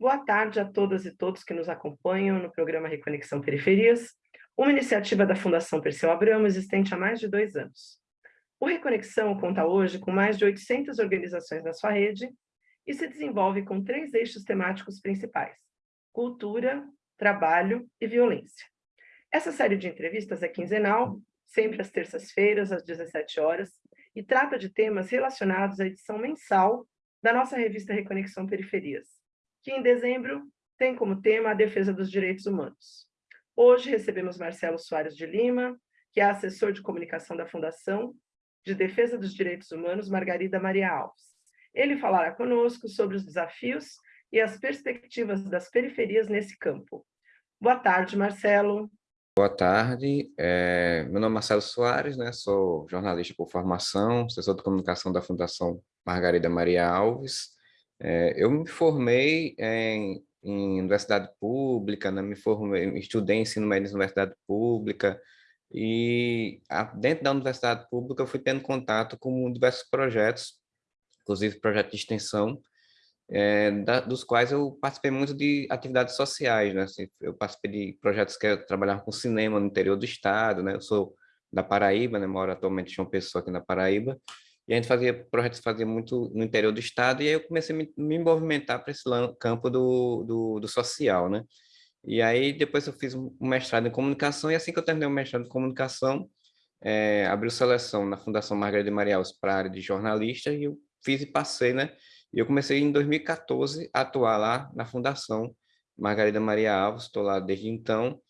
Boa tarde a todas e todos que nos acompanham no programa Reconexão Periferias, uma iniciativa da Fundação Perseu Abramo existente há mais de dois anos. O Reconexão conta hoje com mais de 800 organizações na sua rede e se desenvolve com três eixos temáticos principais, cultura, trabalho e violência. Essa série de entrevistas é quinzenal, sempre às terças-feiras, às 17 horas, e trata de temas relacionados à edição mensal da nossa revista Reconexão Periferias, que em dezembro tem como tema a defesa dos direitos humanos. Hoje recebemos Marcelo Soares de Lima, que é assessor de comunicação da Fundação de Defesa dos Direitos Humanos Margarida Maria Alves. Ele falará conosco sobre os desafios e as perspectivas das periferias nesse campo. Boa tarde, Marcelo. Boa tarde, é, meu nome é Marcelo Soares, né? sou jornalista por formação, assessor de comunicação da Fundação Margarida Maria Alves. É, eu me formei em, em universidade pública, né? me formei, estudei ensino médio em universidade pública, e a, dentro da universidade pública eu fui tendo contato com diversos projetos, inclusive projetos de extensão, é, da, dos quais eu participei muito de atividades sociais, né? Assim, eu participei de projetos que trabalhavam com cinema no interior do estado, né? Eu sou da Paraíba, né? Moro atualmente em uma pessoa aqui na Paraíba, e a gente fazia projetos fazia muito no interior do estado, e aí eu comecei a me, me movimentar para esse campo do, do, do, social, né? E aí depois eu fiz um mestrado em comunicação, e assim que eu terminei o mestrado em comunicação, é, abriu seleção na Fundação Margarida Maria Alves para a área de jornalista, e eu fiz e passei, né? E eu comecei em 2014 a atuar lá na Fundação Margarida Maria Alves, estou lá desde então,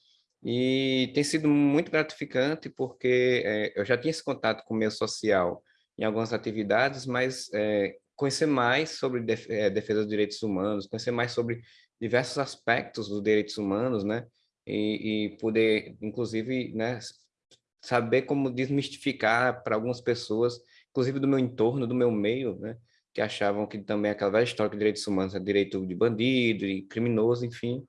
e tem sido muito gratificante porque é, eu já tinha esse contato com o meio social em algumas atividades, mas é, conhecer mais sobre é, defesa dos direitos humanos, conhecer mais sobre diversos aspectos dos direitos humanos, né? E, e poder, inclusive, né, saber como desmistificar para algumas pessoas, inclusive do meu entorno, do meu meio, né? que achavam que também aquela velha história de direitos humanos é direito de bandido, de criminoso, enfim.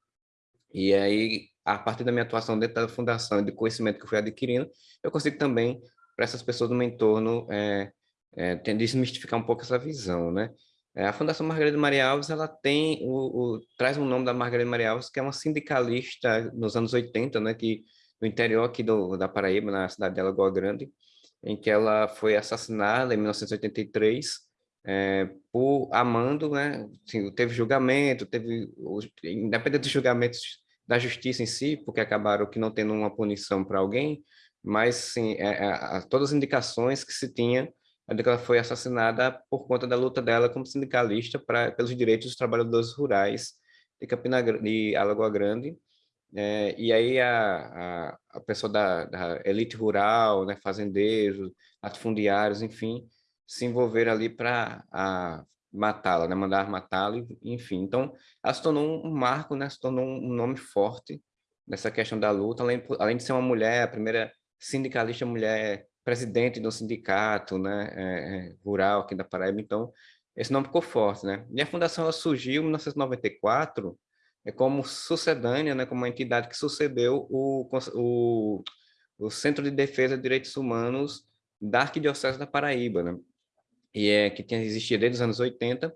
E aí, a partir da minha atuação dentro da fundação e do conhecimento que eu fui adquirindo, eu consigo também, para essas pessoas do meu entorno, é, é, desmistificar um pouco essa visão, né? É, a Fundação Margarida Maria Alves, ela tem, o, o, traz o nome da Margarida Maria Alves, que é uma sindicalista nos anos 80, né, que no interior aqui do, da Paraíba, na cidade de Alagoa Grande, em que ela foi assassinada em 1983, é, por amando, né? Assim, teve julgamento, teve, independente dos julgamentos da justiça em si, porque acabaram que não tendo uma punição para alguém, mas sim, é, é, todas as indicações que se tinha é de que ela foi assassinada por conta da luta dela como sindicalista pra, pelos direitos dos trabalhadores rurais de Campina de Alagoa Grande, é, e aí a, a, a pessoa da, da, elite rural, né, fazendeiros, latifundiários, enfim, se envolver ali para matá-la, né? mandar matá-la, enfim. Então, ela se tornou um marco, né? se tornou um nome forte nessa questão da luta, além, além de ser uma mulher, a primeira sindicalista mulher presidente do sindicato né? É, é, rural aqui da Paraíba, então esse nome ficou forte. Né? E a fundação ela surgiu em 1994 é como sucedânea, né? como uma entidade que sucedeu o, o, o Centro de Defesa de Direitos Humanos da Arquidiocese da Paraíba, né? e é, que tinha existido desde os anos 80,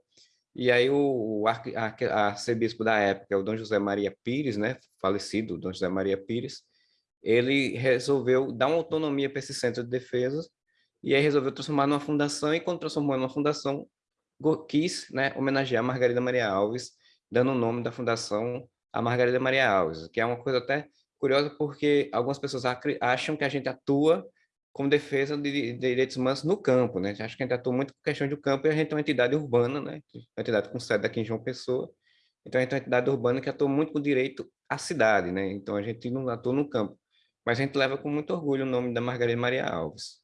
e aí o, o arcebispo da época, o Dom José Maria Pires, né, falecido Dom José Maria Pires, ele resolveu dar uma autonomia para esse centro de defesa, e aí resolveu transformar numa fundação, e quando transformou numa fundação, quis né, homenagear a Margarida Maria Alves, dando o nome da fundação a Margarida Maria Alves, que é uma coisa até curiosa, porque algumas pessoas acham que a gente atua como defesa de, de, direitos humanos no campo, né? Acho que a gente atua muito com questão do campo e a gente é uma entidade urbana, né? Uma entidade com sede aqui em João Pessoa. Então, a gente é uma entidade urbana que atua muito com direito à cidade, né? Então, a gente não atua no campo. Mas a gente leva com muito orgulho o nome da Margarida Maria Alves.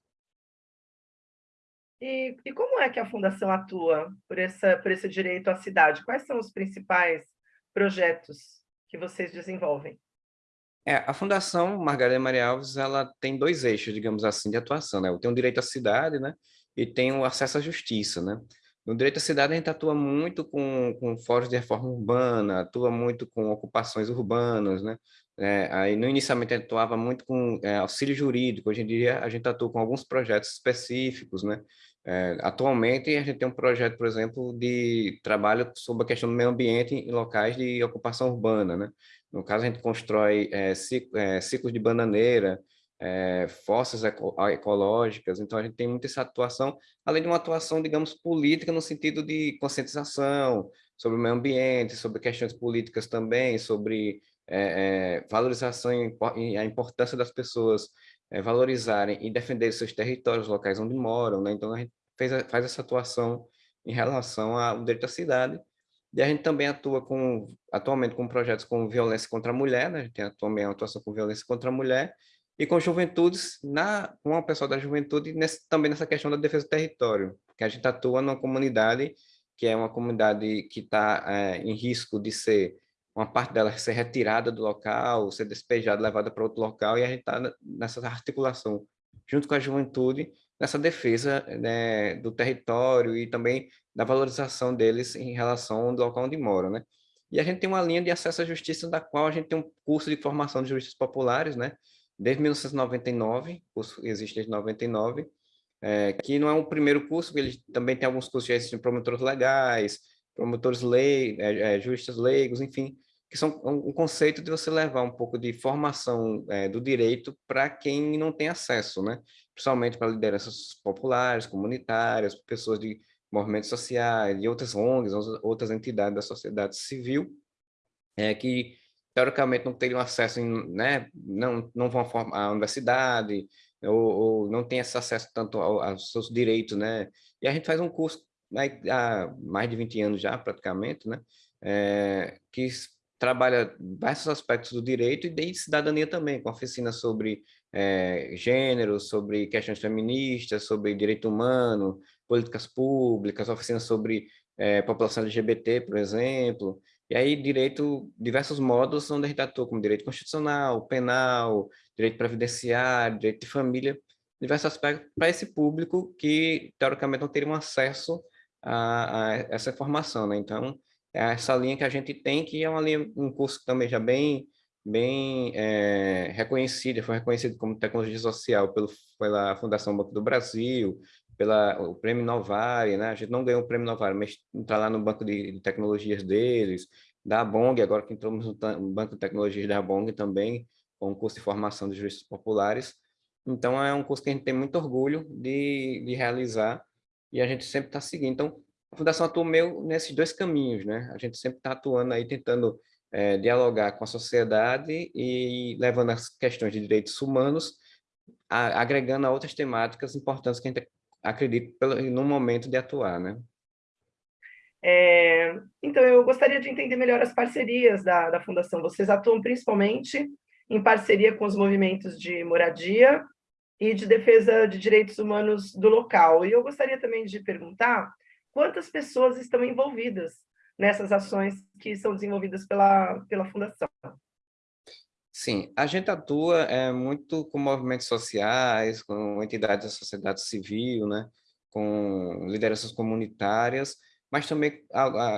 E, e como é que a Fundação atua por, essa, por esse direito à cidade? Quais são os principais projetos que vocês desenvolvem? É, a Fundação Margarida Maria Alves, ela tem dois eixos, digamos assim, de atuação, né? Tem o direito à cidade, né? E tem o acesso à justiça, né? No direito à cidade, a gente atua muito com, com fóruns de reforma urbana, atua muito com ocupações urbanas, né? É, aí, no inicialmente, atuava muito com é, auxílio jurídico, hoje em dia a gente atua com alguns projetos específicos, né? É, atualmente, a gente tem um projeto, por exemplo, de trabalho sobre a questão do meio ambiente em locais de ocupação urbana, né? No caso, a gente constrói é, é, ciclos de bananeira, é, fossas eco ecológicas, então a gente tem muita essa atuação, além de uma atuação, digamos, política no sentido de conscientização sobre o meio ambiente, sobre questões políticas também, sobre é, é, valorização e a importância das pessoas é, valorizarem e defender seus territórios locais onde moram, né? Então a gente fez, faz essa atuação em relação ao direito à cidade, e a gente também atua com, atualmente com projetos com violência contra a mulher, né? a gente tem atualmente uma atuação com violência contra a mulher, e com juventudes, na, com o pessoal da juventude, nesse, também nessa questão da defesa do território, que a gente atua numa comunidade que é uma comunidade que está é, em risco de ser, uma parte dela ser retirada do local, ser despejada, levada para outro local, e a gente está nessa articulação, junto com a juventude, nessa defesa né, do território e também da valorização deles em relação ao local onde moram, né? E a gente tem uma linha de acesso à justiça, da qual a gente tem um curso de formação de juristas populares, né? Desde 1999, o curso existe desde 99, é, que não é o primeiro curso, ele também tem alguns cursos de promotores legais, promotores leigos, é, é, juristas leigos, enfim, que são um conceito de você levar um pouco de formação é, do direito para quem não tem acesso, né? Principalmente para lideranças populares, comunitárias, pessoas de movimentos sociais e outras ONGs, outras entidades da sociedade civil, é, que teoricamente não teriam acesso, em, né? Não, não vão à universidade, ou, ou não tem esse acesso tanto aos seus direitos, né? E a gente faz um curso há mais de 20 anos já, praticamente, né? É, que trabalha diversos aspectos do direito e de cidadania também, com oficina sobre é, gênero, sobre questões feministas, sobre direito humano, políticas públicas, oficinas sobre é, população LGBT, por exemplo, e aí direito, diversos modos onde a gente atua, como direito constitucional, penal, direito previdenciário, direito de família, diversos aspectos para esse público que, teoricamente, não teria acesso a, a essa informação, né? Então, é essa linha que a gente tem, que é uma linha, um curso também já bem, bem é, foi reconhecido como tecnologia social pelo, pela Fundação Banco do Brasil, pela o Prêmio Novare, né? A gente não ganhou o Prêmio Novare, mas está lá no banco de, de, tecnologias deles, da Bong, agora que entramos no banco de tecnologias da Bong também, com um curso de formação de juristas populares. Então, é um curso que a gente tem muito orgulho de, de realizar e a gente sempre está seguindo. Então, a Fundação atua meio nesses dois caminhos, né? A gente sempre está atuando aí, tentando é, dialogar com a sociedade e levando as questões de direitos humanos, a, agregando a outras temáticas importantes que a gente acredita pelo, no momento de atuar, né? É, então, eu gostaria de entender melhor as parcerias da, da Fundação. Vocês atuam principalmente em parceria com os movimentos de moradia e de defesa de direitos humanos do local. E eu gostaria também de perguntar quantas pessoas estão envolvidas nessas ações que são desenvolvidas pela, pela Fundação. Sim, a gente atua é, muito com movimentos sociais, com entidades da sociedade civil, né, com lideranças comunitárias, mas também,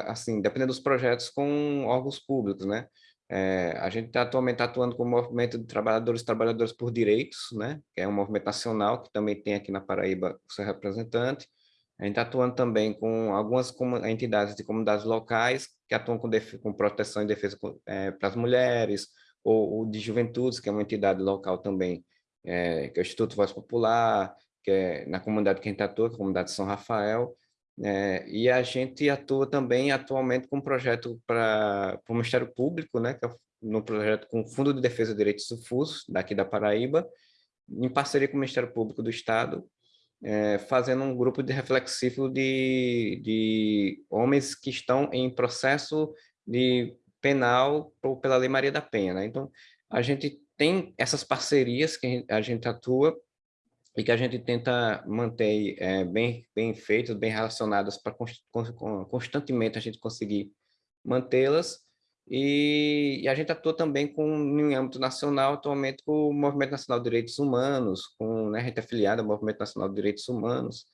assim, dependendo dos projetos, com órgãos públicos, né? É, a gente está atualmente atuando com o movimento de trabalhadores e trabalhadoras por direitos, né? Que é um movimento nacional que também tem aqui na Paraíba o seu representante. A gente está atuando também com algumas entidades de comunidades locais que atuam com, com proteção e defesa é, para as mulheres, ou, ou, de juventudes, que é uma entidade local também, é, que é o Instituto Voz Popular, que é na comunidade que a gente atua, é a comunidade de São Rafael, é, e a gente atua também atualmente com um projeto para o Ministério Público, né, que é no projeto com o Fundo de Defesa de Direitos Difusos, daqui da Paraíba, em parceria com o Ministério Público do Estado, é, fazendo um grupo de reflexivo de, de homens que estão em processo de penal ou pela Lei Maria da Penha. Né? Então, a gente tem essas parcerias que a gente atua e que a gente tenta manter é, bem, bem feitas, bem relacionadas para constantemente a gente conseguir mantê-las. E, e, a gente atua também com, em âmbito nacional, atualmente com o Movimento Nacional de Direitos Humanos, com, né, a gente é afiliada ao Movimento Nacional de Direitos Humanos,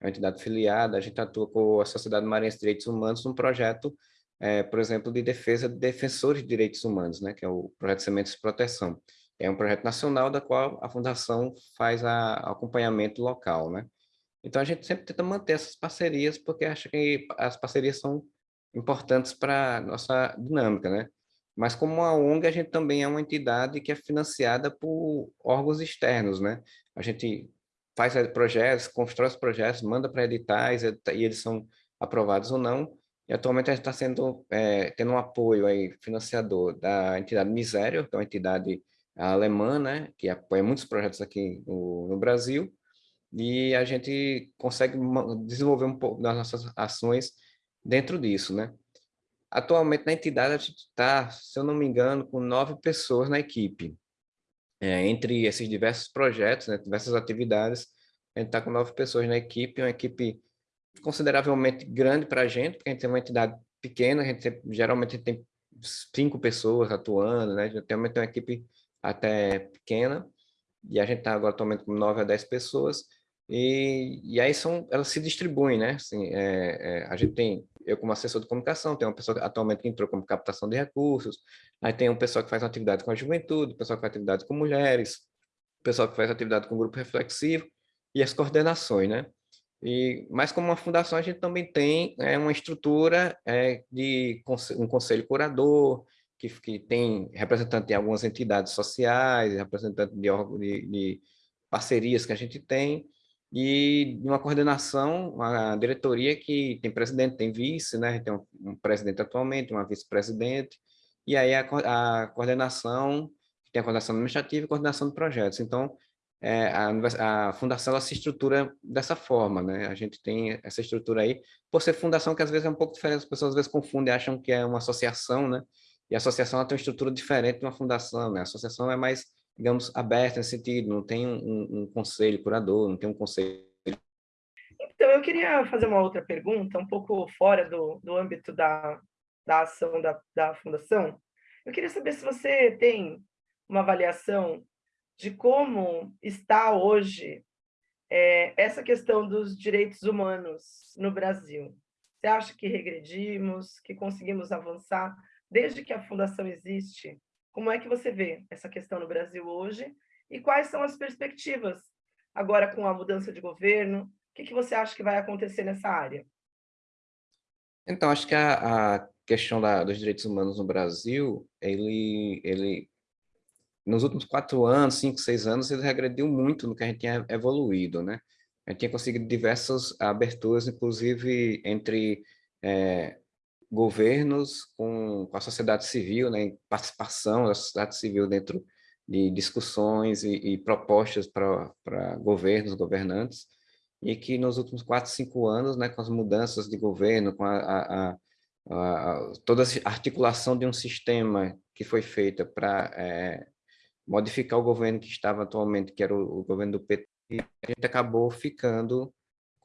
é uma entidade filiada, a gente atua com a Sociedade Marinha de Direitos Humanos num projeto é, por exemplo, de defesa de defensores de direitos humanos, né, que é o projeto Sementes de Proteção. É um projeto nacional da qual a Fundação faz a, acompanhamento local, né? Então, a gente sempre tenta manter essas parcerias, porque acha que as parcerias são importantes para nossa dinâmica, né? Mas como a ONG, a gente também é uma entidade que é financiada por órgãos externos, né? A gente faz projetos, constrói os projetos, manda para editais, e eles são aprovados ou não. E atualmente a gente está sendo, é, tendo um apoio aí, financiador da entidade Misério, que é uma entidade alemã, né? Que apoia muitos projetos aqui no, no Brasil. E a gente consegue desenvolver um pouco das nossas ações dentro disso, né? Atualmente, na entidade, a gente está, se eu não me engano, com nove pessoas na equipe. É, entre esses diversos projetos, né, diversas atividades, a gente está com nove pessoas na equipe, uma equipe consideravelmente grande para a gente, porque a gente é uma entidade pequena, a gente tem, geralmente tem cinco pessoas atuando, né? A gente tem uma equipe até pequena, e a gente está agora atualmente com nove a dez pessoas, e, e aí são, elas se distribuem, né? Assim, é, é, a gente tem, eu como assessor de comunicação, tem uma pessoa que atualmente que entrou como captação de recursos, aí tem um pessoal que faz atividade com a juventude, pessoal que faz atividade com mulheres, pessoal que faz atividade com grupo reflexivo, e as coordenações, né? E, mas como uma fundação, a gente também tem é, uma estrutura é, de um conselho curador, que, que tem representante de algumas entidades sociais, representante de, de, de parcerias que a gente tem, e uma coordenação, uma diretoria que tem presidente, tem vice, né? tem um, um presidente atualmente, uma vice-presidente, e aí a, a coordenação, tem a coordenação administrativa e coordenação de projetos. Então, é, a, a, fundação ela se estrutura dessa forma, né? A gente tem essa estrutura aí, por ser fundação que às vezes é um pouco diferente, as pessoas às vezes confundem, acham que é uma associação, né? E a associação tem uma estrutura diferente de uma fundação, né? A associação é mais digamos, aberta nesse sentido, não tem um, um, conselho curador, não tem um conselho... Então, eu queria fazer uma outra pergunta, um pouco fora do, do âmbito da, da ação da, da Fundação. Eu queria saber se você tem uma avaliação de como está hoje é, essa questão dos direitos humanos no Brasil. Você acha que regredimos, que conseguimos avançar desde que a Fundação existe? Como é que você vê essa questão no Brasil hoje? E quais são as perspectivas agora com a mudança de governo? O que, que você acha que vai acontecer nessa área? Então, acho que a, a questão da, dos direitos humanos no Brasil, ele, ele, nos últimos quatro anos, cinco, seis anos, ele regrediu muito no que a gente tinha evoluído, né? A gente tinha conseguido diversas aberturas, inclusive entre é, governos com, a sociedade civil, né, participação da sociedade civil dentro de discussões e, e propostas para governos, governantes, e que nos últimos quatro, cinco anos, né, com as mudanças de governo, com a, a, a, toda a articulação de um sistema que foi feita para é, modificar o governo que estava atualmente, que era o, o governo do PT, a gente acabou ficando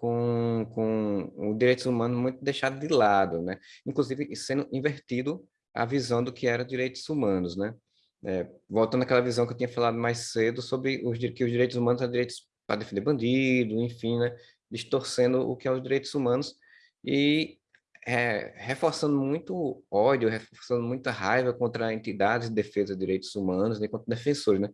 com, com os direitos humanos muito deixado de lado, né? Inclusive sendo invertido a visão do que era direitos humanos, né? É, voltando àquela visão que eu tinha falado mais cedo sobre os, que os direitos humanos são direitos para defender bandido, enfim, né? Distorcendo o que é os direitos humanos e é, reforçando muito ódio, reforçando muita raiva contra entidades de defesa de direitos humanos e contra defensores, né?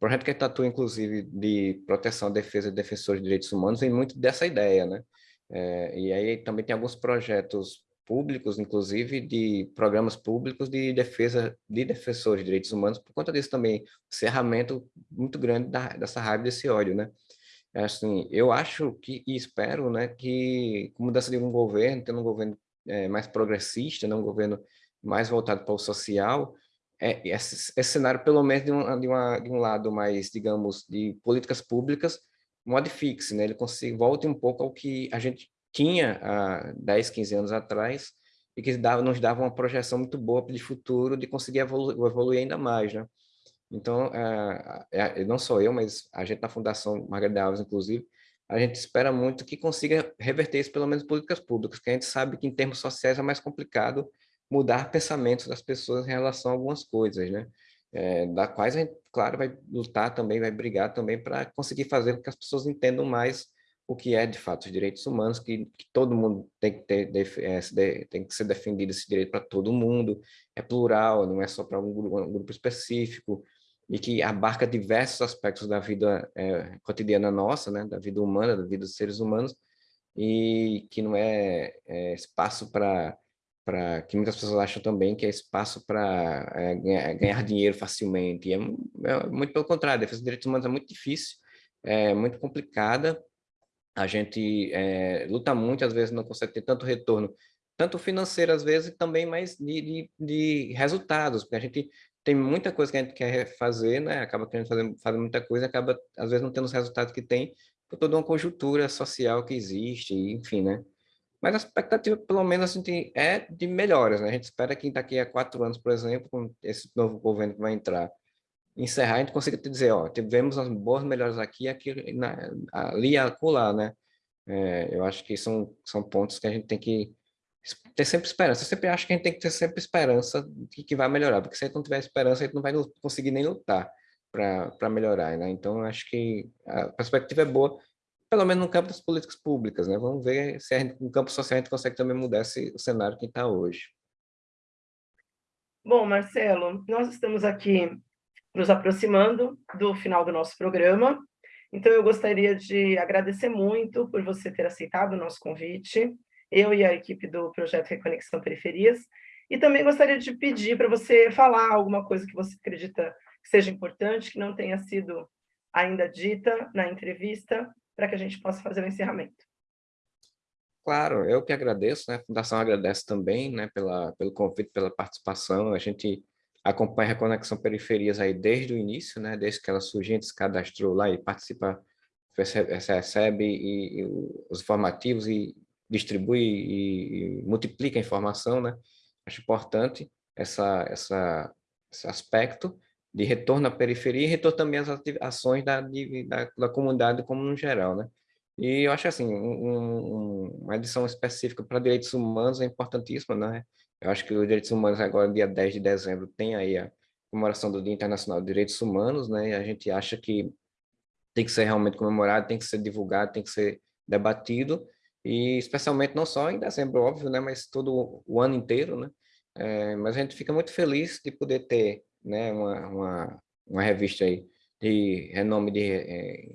Projeto que atua, inclusive, de proteção, defesa e defensores de direitos humanos, vem muito dessa ideia, né? É, e aí também tem alguns projetos públicos, inclusive, de programas públicos de defesa de defensores de direitos humanos, por conta disso também, cerramento muito grande da, dessa raiva, desse ódio, né? É assim, eu acho que, e espero, né, que com mudança de um governo, tendo um governo é, mais progressista, né, um governo mais voltado para o social, é, esse, esse, cenário, pelo menos de um, de, uma, de um lado mais, digamos, de políticas públicas, modifique-se, né? ele consiga, volte um pouco ao que a gente tinha há 10, 15 anos atrás, e que dava, nos dava uma projeção muito boa de futuro, de conseguir evolu evoluir ainda mais. Né? Então, é, é, não só eu, mas a gente na Fundação Margarida Alves, inclusive, a gente espera muito que consiga reverter isso, pelo menos políticas públicas, porque a gente sabe que em termos sociais é mais complicado mudar pensamentos das pessoas em relação a algumas coisas, né? É, da quais a gente, claro, vai lutar também, vai brigar também para conseguir fazer com que as pessoas entendam mais o que é de fato os direitos humanos, que, que todo mundo tem que, ter, é, tem que ser defendido esse direito para todo mundo, é plural, não é só para um, um, grupo específico, e que abarca diversos aspectos da vida é, cotidiana nossa, né, da vida humana, da vida dos seres humanos, e que não é, é espaço para para que muitas pessoas acham também que é espaço para é, ganhar, ganhar, dinheiro facilmente. E é, é, muito pelo contrário, a defesa dos direitos humanos é muito difícil, é muito complicada. A gente é, luta muito, às vezes não consegue ter tanto retorno, tanto financeiro às vezes, também mais de, de, de resultados, porque a gente tem muita coisa que a gente quer fazer, né? acaba querendo fazer, fazer muita coisa, acaba às vezes não tendo os resultados que tem, por toda uma conjuntura social que existe, enfim, né? Mas a expectativa, pelo menos, a gente é de melhoras, né? A gente espera que daqui a quatro anos, por exemplo, com esse novo governo que vai entrar, encerrar, a gente consiga te dizer, ó, tivemos as boas melhoras aqui, aqui na, ali e acolá, né? É, eu acho que são, são pontos que a gente tem que ter sempre esperança. Eu sempre acho que a gente tem que ter sempre esperança de que vai melhorar, porque se a gente não tiver esperança, a gente não vai conseguir nem lutar para melhorar, né? Então, acho que a perspectiva é boa, pelo menos no campo das políticas públicas, né? Vamos ver se gente, no campo social a gente consegue também mudar esse, o cenário que está hoje. Bom, Marcelo, nós estamos aqui nos aproximando do final do nosso programa, então eu gostaria de agradecer muito por você ter aceitado o nosso convite, eu e a equipe do Projeto Reconexão Periferias, e também gostaria de pedir para você falar alguma coisa que você acredita que seja importante, que não tenha sido ainda dita na entrevista, para que a gente possa fazer o encerramento. Claro, eu que agradeço, né? A Fundação agradece também, né, pela, pelo convite, pela participação. A gente acompanha a Reconexão Periferias aí desde o início, né? Desde que ela surgiu, a gente se cadastrou lá e participa, recebe, recebe e, e os informativos e distribui e, e, multiplica a informação, né? Acho importante essa, essa, esse aspecto de retorno à periferia e retorno também às ações da, de, da, da, comunidade como no geral, né? E eu acho assim, um, uma edição específica para direitos humanos é importantíssima, né? Eu acho que os direitos humanos agora, dia 10 de dezembro, tem aí a comemoração do Dia Internacional de Direitos Humanos, né? E a gente acha que tem que ser realmente comemorado, tem que ser divulgado, tem que ser debatido, e especialmente não só em dezembro, óbvio, né? Mas todo o ano inteiro, né? É, mas a gente fica muito feliz de poder ter né, uma, uma, uma revista aí de renome de é,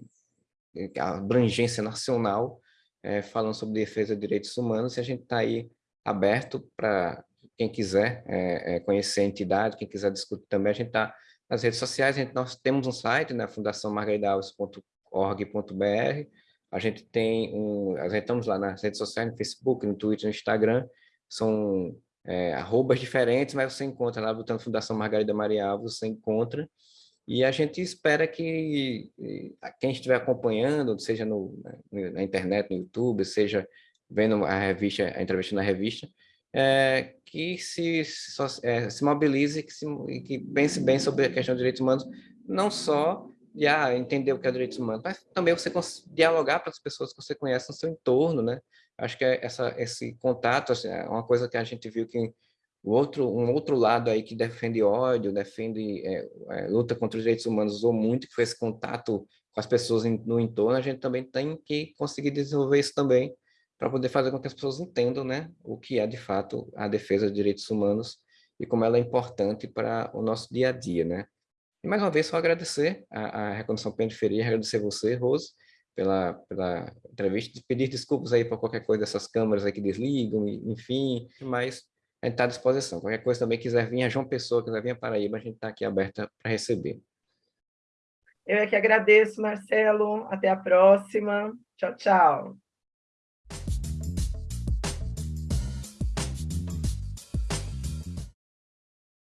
abrangência nacional, é, falando sobre defesa de direitos humanos, e a gente está aí aberto para quem quiser é, conhecer a entidade, quem quiser discutir também, a gente está nas redes sociais, a gente, nós temos um site, né, fundaçãomargaridaalves.org.br, a gente tem um, a gente estamos lá nas redes sociais, no Facebook, no Twitter, no Instagram, são é, arrobas diferentes, mas você encontra lá, botando Fundação Margarida Maria você encontra, e a gente espera que quem estiver acompanhando, seja no, na internet, no YouTube, seja vendo a revista, a entrevista na revista, é, que se, é, se mobilize que se, que pense bem sobre a questão de direitos humanos, não só de ah, entender o que é direitos humanos, mas também você dialogar para as pessoas que você conhece no seu entorno, né? Acho que é essa, esse contato assim, é uma coisa que a gente viu que o outro, um outro lado aí que defende ódio, defende é, é, luta contra os direitos humanos usou muito, que foi esse contato com as pessoas no entorno, a gente também tem que conseguir desenvolver isso também para poder fazer com que as pessoas entendam né, o que é de fato a defesa dos direitos humanos e como ela é importante para o nosso dia a dia, né? E mais uma vez, só agradecer a, a Reconstrução Periferia, agradecer você, Rose, pela, pela entrevista, pedir desculpas aí por qualquer coisa dessas câmeras aí que desligam, enfim, mas a gente está à disposição. Qualquer coisa também quiser vir a João Pessoa, quiser vir a Paraíba, a gente está aqui aberta para receber. Eu é que agradeço, Marcelo. Até a próxima. Tchau, tchau.